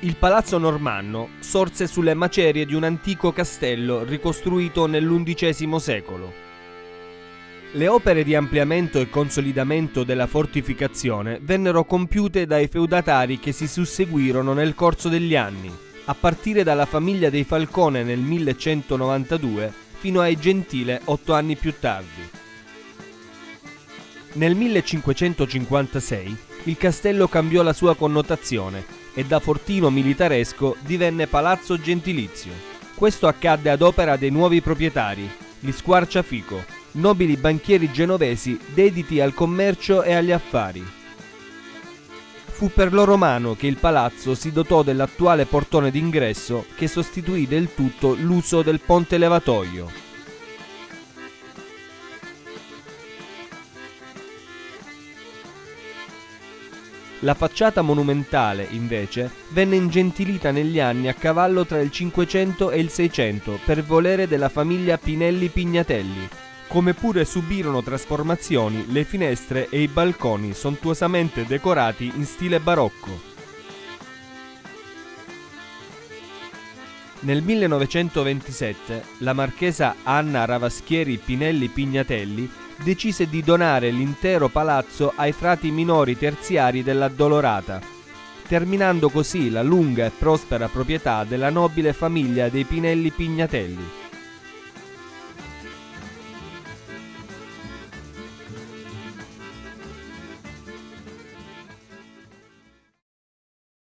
Il palazzo normanno sorse sulle macerie di un antico castello ricostruito nell'undicesimo secolo. Le opere di ampliamento e consolidamento della fortificazione vennero compiute dai feudatari che si susseguirono nel corso degli anni, a partire dalla famiglia dei Falcone nel 1192 fino ai Gentile otto anni più tardi. Nel 1556 il castello cambiò la sua connotazione e da fortino militaresco divenne palazzo gentilizio. Questo accadde ad opera dei nuovi proprietari, gli Squarciafico, nobili banchieri genovesi dediti al commercio e agli affari. Fu per loro mano che il palazzo si dotò dell'attuale portone d'ingresso che sostituì del tutto l'uso del ponte levatoio. La facciata monumentale, invece, venne ingentilita negli anni a cavallo tra il 500 e il 600 per volere della famiglia Pinelli Pignatelli, come pure subirono trasformazioni le finestre e i balconi sontuosamente decorati in stile barocco. Nel 1927 la marchesa Anna Ravaschieri Pinelli Pignatelli decise di donare l'intero palazzo ai frati minori terziari dell'Addolorata, terminando così la lunga e prospera proprietà della nobile famiglia dei Pinelli Pignatelli.